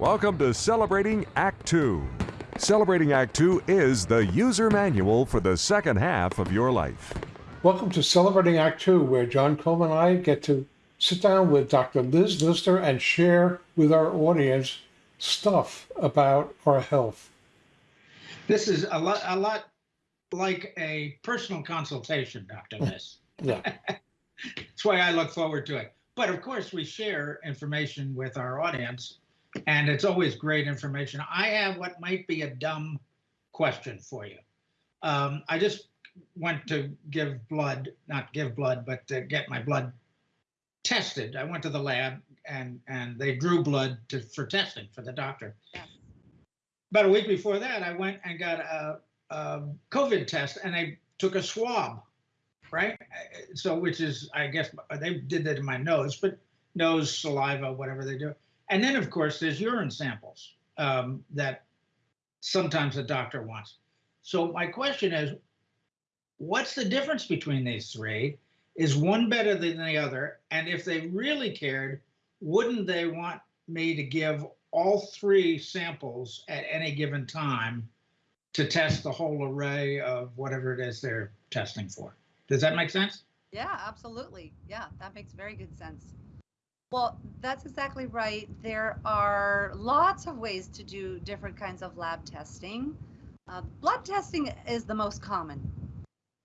Welcome to Celebrating Act Two. Celebrating Act Two is the user manual for the second half of your life. Welcome to Celebrating Act Two, where John Coleman and I get to sit down with Dr. Liz Lister and share with our audience stuff about our health. This is a lot, a lot like a personal consultation, Dr. Liz. Yeah. That's why I look forward to it. But of course, we share information with our audience, and it's always great information. I have what might be a dumb question for you. Um, I just went to give blood, not give blood, but to get my blood tested. I went to the lab and and they drew blood to, for testing for the doctor. Yeah. About a week before that, I went and got a, a COVID test and they took a swab, right? So which is, I guess they did that in my nose, but nose, saliva, whatever they do. And then of course there's urine samples um, that sometimes the doctor wants. So my question is, what's the difference between these three? Is one better than the other? And if they really cared, wouldn't they want me to give all three samples at any given time to test the whole array of whatever it is they're testing for? Does that make sense? Yeah, absolutely. Yeah, that makes very good sense. Well, that's exactly right. There are lots of ways to do different kinds of lab testing. Uh, blood testing is the most common.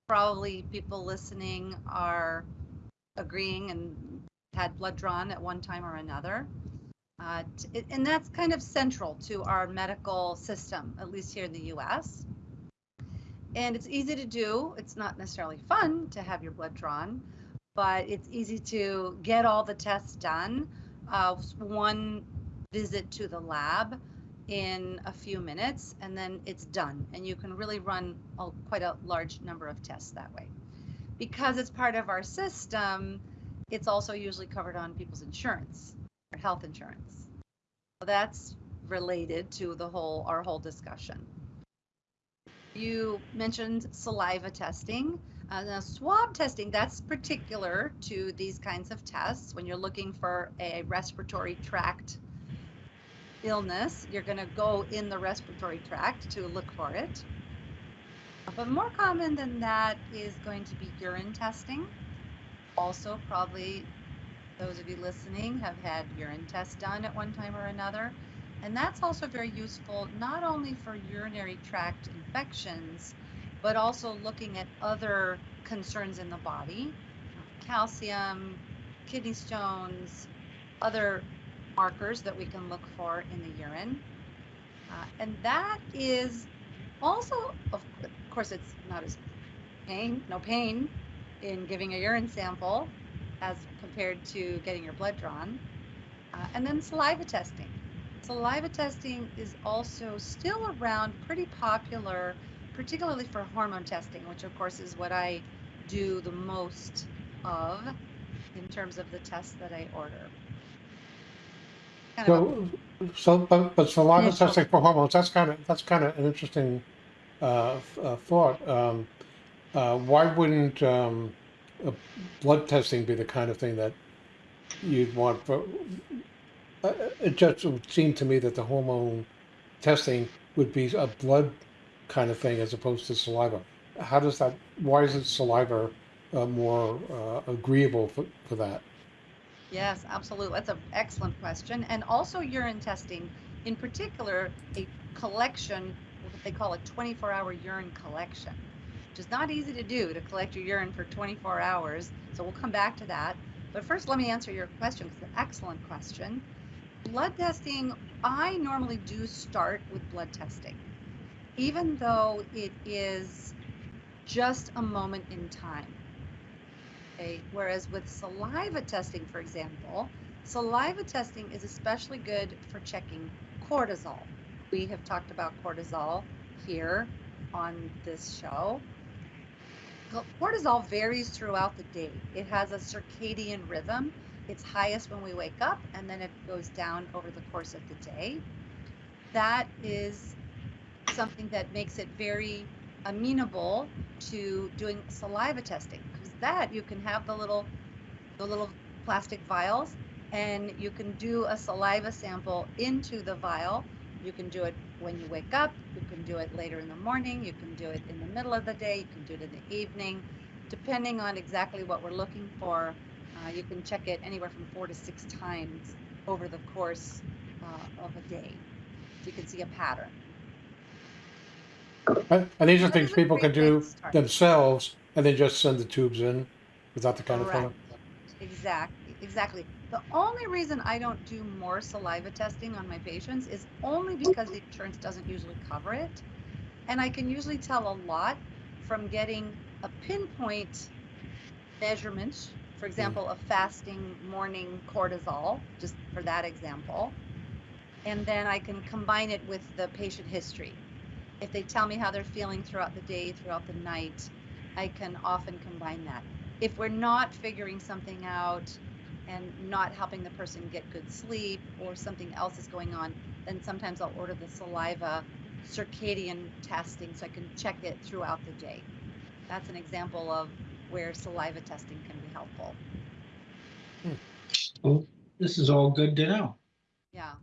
Probably people listening are agreeing and had blood drawn at one time or another. Uh, and that's kind of central to our medical system, at least here in the US. And it's easy to do. It's not necessarily fun to have your blood drawn, but it's easy to get all the tests done. Uh, one visit to the lab in a few minutes, and then it's done. And you can really run a, quite a large number of tests that way. Because it's part of our system, it's also usually covered on people's insurance or health insurance. So that's related to the whole our whole discussion. You mentioned saliva testing. Uh, now, swab testing, that's particular to these kinds of tests. When you're looking for a respiratory tract illness, you're going to go in the respiratory tract to look for it. But more common than that is going to be urine testing. Also, probably those of you listening have had urine tests done at one time or another. And that's also very useful not only for urinary tract infections, but also looking at other concerns in the body calcium, kidney stones, other markers that we can look for in the urine. Uh, and that is also, of course, it's not as pain, no pain in giving a urine sample as compared to getting your blood drawn. Uh, and then saliva testing. Saliva testing is also still around, pretty popular, particularly for hormone testing, which of course is what I do the most of in terms of the tests that I order. Kind So, so but, but saliva Initial- testing for hormones, that's kind of, that's kind of an interesting uh, uh, thought. Um, uh, why wouldn't um, uh, blood testing be the kind of thing that you'd want for? Uh, it just would seem to me that the hormone testing would be a blood kind of thing as opposed to saliva. How does that? Why is it saliva uh, more uh, agreeable for, for that? Yes, absolutely. That's an excellent question. And also urine testing, in particular, a collection, what they call a 24 hour urine collection, which is not easy to do to collect your urine for 24 hours. So we'll come back to that. But first, let me answer your question. It's an excellent question. Blood testing, I normally do start with blood testing, even though it is just a moment in time. Okay. Whereas with saliva testing, for example, saliva testing is especially good for checking cortisol. We have talked about cortisol here on this show. Cortisol varies throughout the day. It has a circadian rhythm. It's highest when we wake up and then it goes down over the course of the day. That is something that makes it very amenable to doing saliva testing because that you can have the little the little plastic vials and you can do a saliva sample into the vial. You can do it when you wake up, you can do it later in the morning, you can do it in the middle of the day, you can do it in the evening. Depending on exactly what we're looking for, uh, you can check it anywhere from four to six times over the course uh, of a day. You can see a pattern. And these are things people can do themselves and then just send the tubes in without the kind of thing. Exactly, exactly. The only reason I don't do more saliva testing on my patients is only because the insurance doesn't usually cover it. And I can usually tell a lot from getting a pinpoint measurement, for hmm. example, a fasting morning cortisol, just for that example. And then I can combine it with the patient history. If they tell me how they're feeling throughout the day, throughout the night, I can often combine that if we're not figuring something out and not helping the person get good sleep or something else is going on, then sometimes I'll order the saliva circadian testing so I can check it throughout the day. That's an example of where saliva testing can be helpful. Hmm. Well, this is all good to know. Yeah.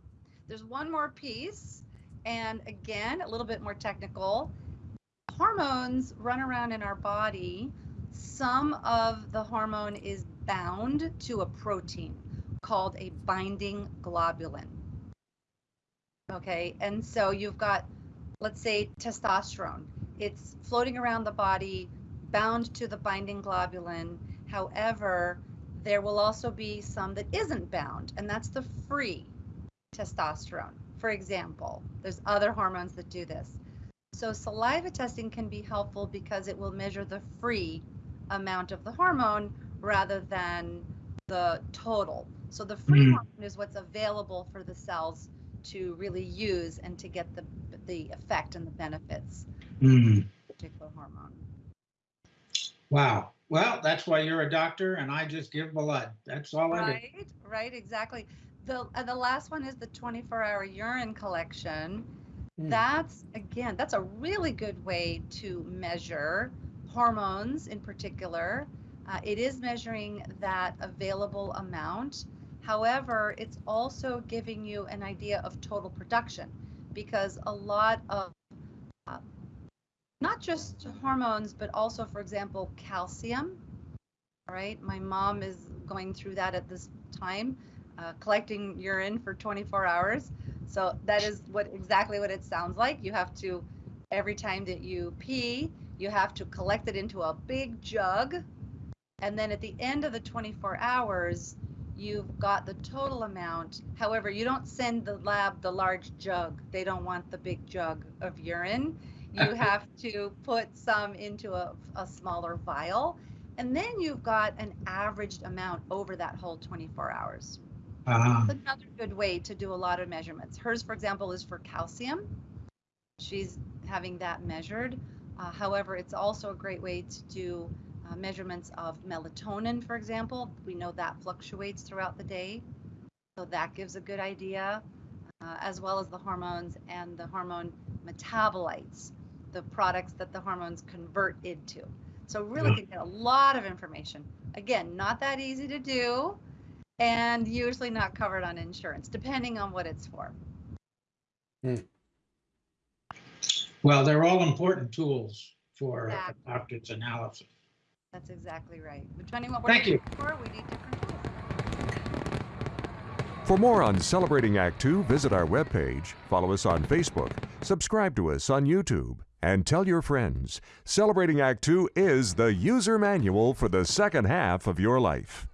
There's one more piece, and again, a little bit more technical. Hormones run around in our body. Some of the hormone is bound to a protein called a binding globulin. Okay, and so you've got, let's say, testosterone. It's floating around the body, bound to the binding globulin. However, there will also be some that isn't bound, and that's the free testosterone. For example, there's other hormones that do this. So saliva testing can be helpful because it will measure the free amount of the hormone rather than the total. So the free Mm. hormone is what's available for the cells to really use and to get the the effect and the benefits mm-hmm. of a particular hormone. Wow. Well, that's why you're a doctor and I just give blood. That's all I do. Right, right, exactly. The uh, the last one is the 24-hour urine collection. Hmm. That's again, that's a really good way to measure hormones in particular. Uh, it is measuring that available amount. However, it's also giving you an idea of total production because a lot of uh, not just hormones, but also, for example, calcium. All right, my mom is going through that at this time, uh, collecting urine for 24 hours. So that is what exactly what it sounds like. You have to every time that you pee, you have to collect it into a big jug, and then at the end of the 24 hours, you've got the total amount. However, you don't send the lab the large jug. They don't want the big jug of urine. You have to put some into a, a smaller vial, and then you've got an averaged amount over that whole 24 hours. Ah, That's another good way to do a lot of measurements. Hers, for example, is for calcium. She's having that measured. Uh, however, it's also a great way to do uh, measurements of melatonin, for example. We know that fluctuates throughout the day. So that gives a good idea, uh, as well as the hormones and the hormone metabolites, the products that the hormones convert into. So really Yeah. can get a lot of information. Again, not that easy to do and usually not covered on insurance, depending on what it's for. Hmm. well, they're all important tools for a doctor's analysis. That's exactly right. Depending on what Thank we're you. for, we need different tools. For more on Celebrating Act Two, visit our webpage, follow us on Facebook, subscribe to us on YouTube, and tell your friends. Celebrating Act Two is the user manual for the second half of your life.